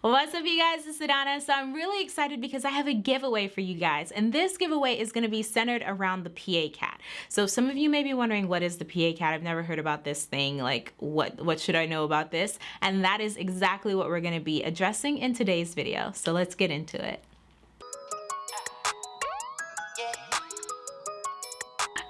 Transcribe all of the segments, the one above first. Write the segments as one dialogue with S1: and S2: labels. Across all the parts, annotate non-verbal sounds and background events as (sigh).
S1: What's up you guys, it's Adana. So I'm really excited because I have a giveaway for you guys and this giveaway is going to be centered around the PA CAT. So some of you may be wondering what is the PA CAT? I've never heard about this thing, like what, what should I know about this? And that is exactly what we're going to be addressing in today's video. So let's get into it.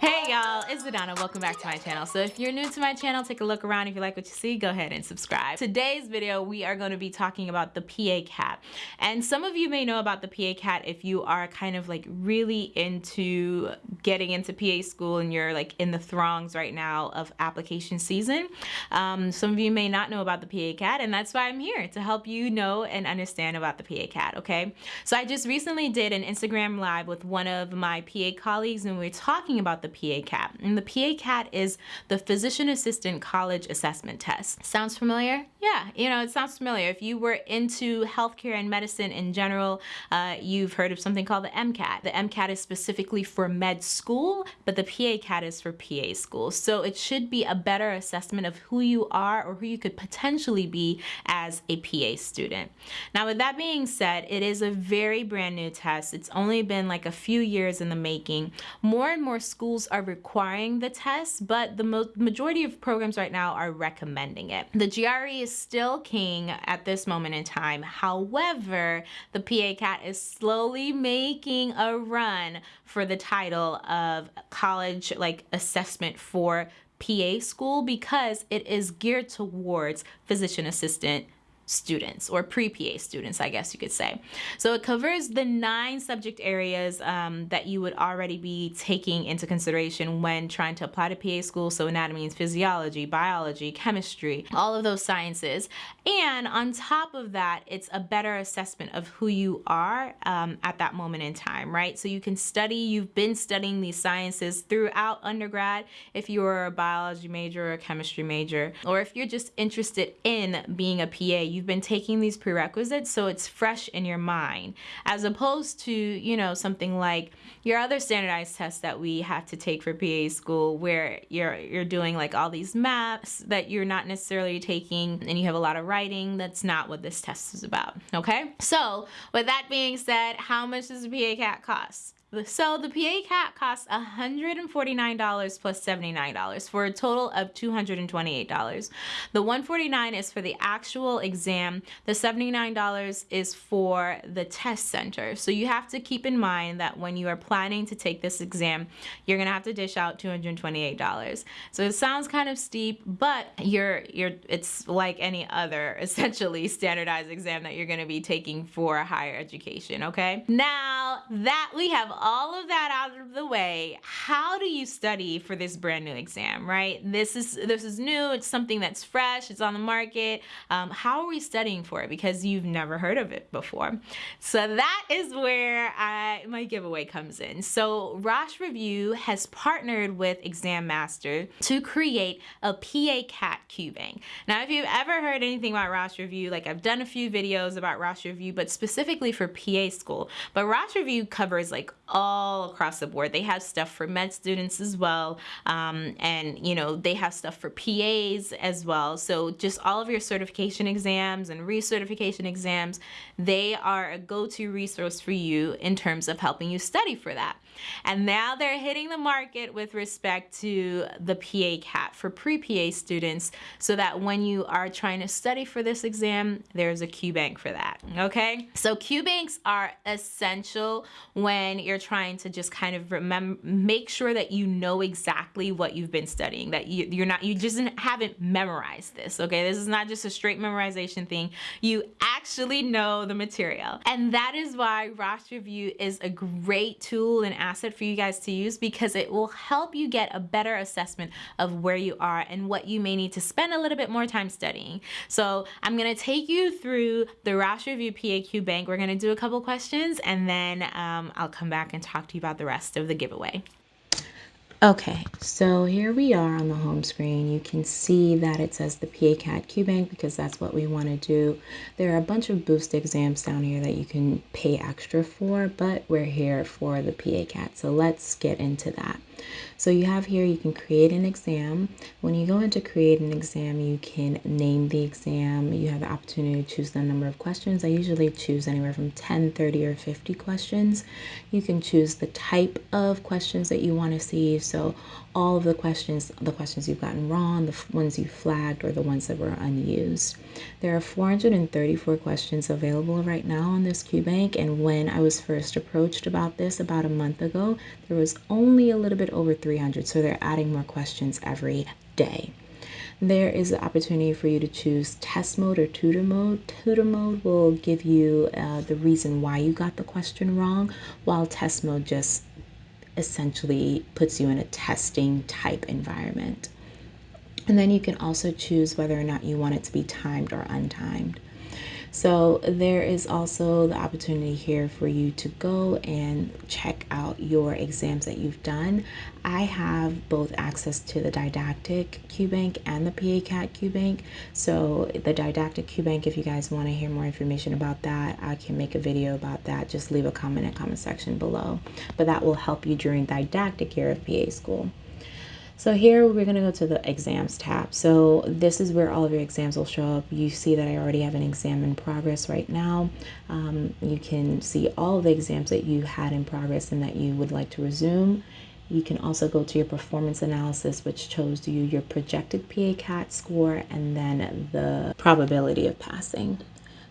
S1: Hey y'all, it's Adana. Welcome back to my channel. So if you're new to my channel, take a look around. If you like what you see, go ahead and subscribe. Today's video, we are going to be talking about the PA CAT. And some of you may know about the PA CAT if you are kind of like really into getting into PA school and you're like in the throngs right now of application season. Um, some of you may not know about the PA CAT and that's why I'm here to help you know and understand about the PA CAT, okay? So I just recently did an Instagram live with one of my PA colleagues and we were talking about the the PA CAT. And the PA CAT is the Physician Assistant College Assessment Test. Sounds familiar? Yeah, you know, it sounds familiar. If you were into healthcare and medicine in general, uh, you've heard of something called the MCAT. The MCAT is specifically for med school, but the PA CAT is for PA school. So it should be a better assessment of who you are or who you could potentially be as a PA student. Now, with that being said, it is a very brand new test. It's only been like a few years in the making. More and more schools schools are requiring the test, but the majority of programs right now are recommending it. The GRE is still king at this moment in time. However, the PA CAT is slowly making a run for the title of college like assessment for PA school because it is geared towards physician assistant students or pre-PA students, I guess you could say. So it covers the nine subject areas um, that you would already be taking into consideration when trying to apply to PA school. So anatomy and physiology, biology, chemistry, all of those sciences. And on top of that, it's a better assessment of who you are um, at that moment in time, right? So you can study, you've been studying these sciences throughout undergrad if you're a biology major or a chemistry major, or if you're just interested in being a PA, you've been taking these prerequisites so it's fresh in your mind as opposed to you know something like your other standardized tests that we have to take for PA school where you're you're doing like all these maps that you're not necessarily taking and you have a lot of writing that's not what this test is about okay? So with that being said how much does a PA CAT cost so the PA CAT costs $149 plus $79 for a total of $228. The 149 is for the actual exam. The $79 is for the test center. So you have to keep in mind that when you are planning to take this exam, you're gonna have to dish out $228. So it sounds kind of steep, but you're you're it's like any other (laughs) essentially standardized exam that you're gonna be taking for higher education, okay? Now that we have all of that out of the way, how do you study for this brand new exam, right? This is this is new, it's something that's fresh, it's on the market. Um, how are we studying for it? Because you've never heard of it before. So that is where I, my giveaway comes in. So Rosh Review has partnered with Exam Master to create a PA CAT bank. Now, if you've ever heard anything about Rosh Review, like I've done a few videos about Rosh Review, but specifically for PA school, but Rosh Review covers like all across the board. They have stuff for med students as well. Um, and, you know, they have stuff for PAs as well. So just all of your certification exams and recertification exams, they are a go-to resource for you in terms of helping you study for that. And now they're hitting the market with respect to the PA CAT for pre-PA students so that when you are trying to study for this exam, there's a QBank for that, okay? So QBanks are essential when you're trying to just kind of remember, make sure that you know exactly what you've been studying, that you, you're not, you just haven't memorized this, okay? This is not just a straight memorization thing. You actually know the material. And that is why Rosh Review is a great tool and asset for you guys to use because it will help you get a better assessment of where you are and what you may need to spend a little bit more time studying. So I'm gonna take you through the Rosh Review PA QBank. We're gonna do a couple questions and then um, I'll come back and talk to you about the rest of the giveaway. Okay, so here we are on the home screen. You can see that it says the PA-CAT QBank because that's what we want to do. There are a bunch of boost exams down here that you can pay extra for, but we're here for the PA-CAT. So let's get into that. So you have here, you can create an exam. When you go into create an exam, you can name the exam. You have the opportunity to choose the number of questions. I usually choose anywhere from 10, 30, or 50 questions. You can choose the type of questions that you want to see. So all of the questions, the questions you've gotten wrong, the ones you flagged, or the ones that were unused. There are 434 questions available right now on this QBank, and when I was first approached about this about a month ago, there was only a little bit over 300, so they're adding more questions every day. There is the opportunity for you to choose test mode or tutor mode. Tutor mode will give you uh, the reason why you got the question wrong, while test mode just essentially puts you in a testing type environment. And then you can also choose whether or not you want it to be timed or untimed. So there is also the opportunity here for you to go and check out your exams that you've done. I have both access to the didactic QBank and the PA-CAT QBank. So the didactic QBank, if you guys want to hear more information about that, I can make a video about that. Just leave a comment in the comment section below. But that will help you during didactic year of PA school. So here we're going to go to the exams tab. So this is where all of your exams will show up. You see that I already have an exam in progress right now. Um, you can see all the exams that you had in progress and that you would like to resume. You can also go to your performance analysis, which shows you your projected PA-CAT score and then the probability of passing.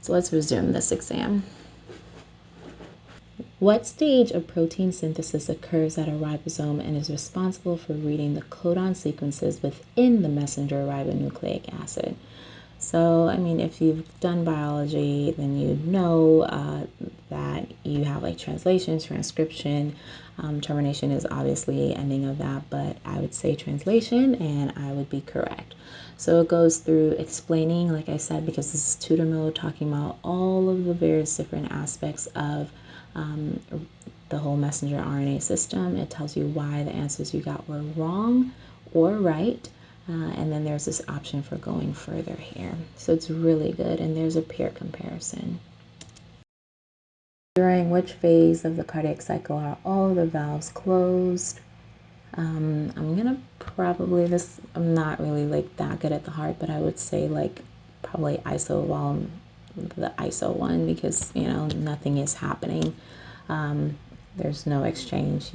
S1: So let's resume this exam. What stage of protein synthesis occurs at a ribosome and is responsible for reading the codon sequences within the messenger ribonucleic acid? So, I mean, if you've done biology, then you know uh, that you have like translation, transcription. Um, termination is obviously ending of that, but I would say translation and I would be correct. So it goes through explaining, like I said, because this is tutor mode, talking about all of the various different aspects of um, the whole messenger RNA system. It tells you why the answers you got were wrong or right. Uh, and then there's this option for going further here. So it's really good. And there's a peer comparison. During which phase of the cardiac cycle are all the valves closed? Um, I'm going to probably, this, I'm not really like that good at the heart, but I would say like probably iso while the ISO one because you know nothing is happening. Um, there's no exchange,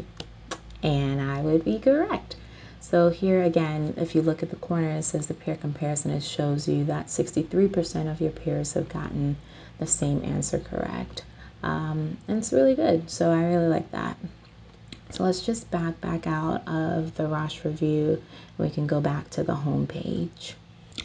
S1: and I would be correct. So here again, if you look at the corner, it says the peer comparison. It shows you that 63% of your peers have gotten the same answer correct. Um, and it's really good. So I really like that. So let's just back back out of the Rosh Review. We can go back to the home page.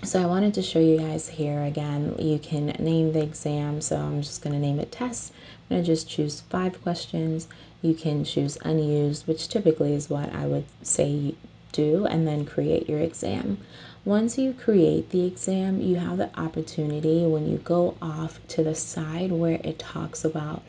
S1: So I wanted to show you guys here again, you can name the exam. So I'm just going to name it test. I'm going to just choose five questions. You can choose unused, which typically is what I would say do, and then create your exam. Once you create the exam, you have the opportunity when you go off to the side where it talks about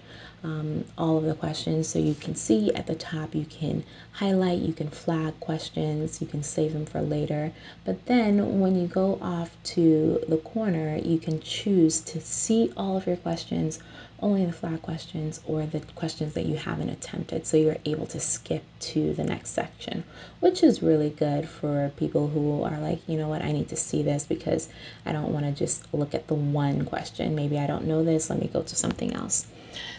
S1: um, all of the questions. So you can see at the top, you can highlight, you can flag questions, you can save them for later. But then when you go off to the corner, you can choose to see all of your questions, only the flag questions or the questions that you haven't attempted. So you're able to skip to the next section, which is really good for people who are like, you know what, I need to see this because I don't want to just look at the one question. Maybe I don't know this, let me go to something else.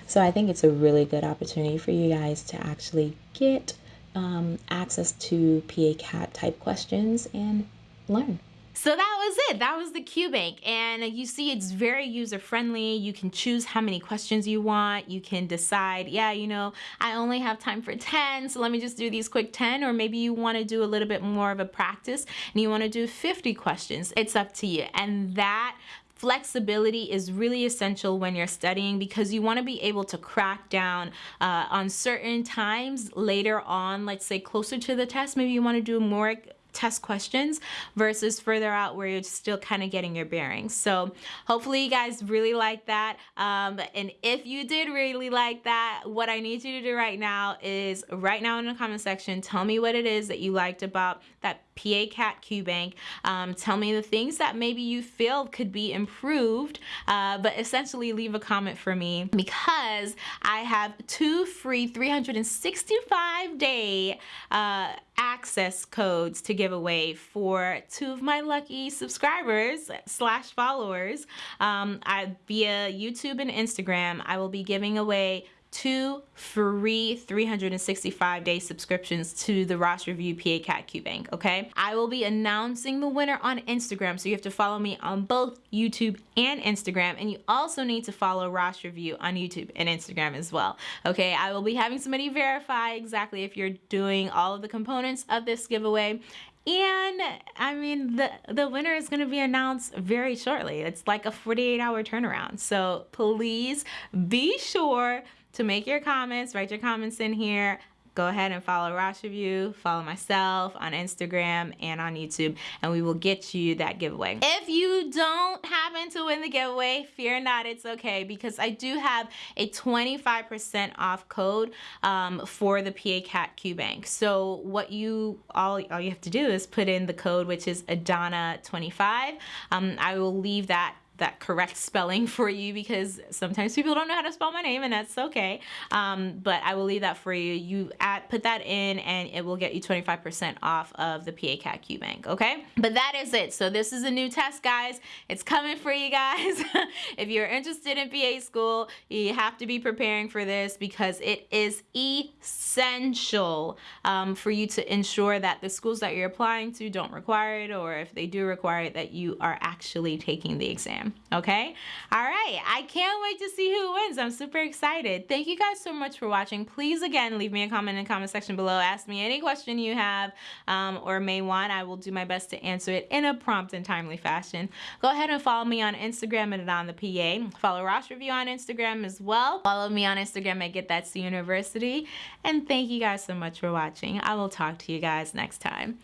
S1: So I think it's a really good opportunity for you guys to actually get um, access to PA-CAT type questions and learn. So that was it. That was the QBank. And you see it's very user friendly. You can choose how many questions you want. You can decide, yeah, you know, I only have time for 10, so let me just do these quick 10. Or maybe you want to do a little bit more of a practice and you want to do 50 questions. It's up to you. And that flexibility is really essential when you're studying because you want to be able to crack down uh, on certain times later on, let's say closer to the test, maybe you want to do more test questions versus further out where you're still kind of getting your bearings. So hopefully you guys really like that. Um, and if you did really like that, what I need you to do right now is right now in the comment section, tell me what it is that you liked about that PA CAT Q Bank. Um, tell me the things that maybe you feel could be improved, uh, but essentially leave a comment for me because I have two free 365 day uh, access codes to give away for two of my lucky subscribers slash followers um, I, via YouTube and Instagram. I will be giving away two free 365 day subscriptions to the Rosh Review PA Cat Q Bank, okay? I will be announcing the winner on Instagram, so you have to follow me on both YouTube and Instagram, and you also need to follow Rosh Review on YouTube and Instagram as well, okay? I will be having somebody verify exactly if you're doing all of the components of this giveaway, and I mean, the, the winner is going to be announced very shortly. It's like a 48 hour turnaround. So please be sure to make your comments, write your comments in here go ahead and follow Rosh Review, follow myself on Instagram and on YouTube, and we will get you that giveaway. If you don't happen to win the giveaway, fear not, it's okay, because I do have a 25% off code um, for the PA Cat Q Bank. So what you, all, all you have to do is put in the code, which is Adana25. Um, I will leave that that correct spelling for you because sometimes people don't know how to spell my name and that's okay. Um, but I will leave that for you. You add, put that in and it will get you 25% off of the PA Cat Q Bank, okay? But that is it. So this is a new test, guys. It's coming for you guys. (laughs) if you're interested in PA school, you have to be preparing for this because it is essential um, for you to ensure that the schools that you're applying to don't require it or if they do require it, that you are actually taking the exam okay? All right, I can't wait to see who wins. I'm super excited. Thank you guys so much for watching. Please, again, leave me a comment in the comment section below. Ask me any question you have um, or may want. I will do my best to answer it in a prompt and timely fashion. Go ahead and follow me on Instagram at on the PA. Follow Rosh Review on Instagram as well. Follow me on Instagram at Get That C University. And thank you guys so much for watching. I will talk to you guys next time.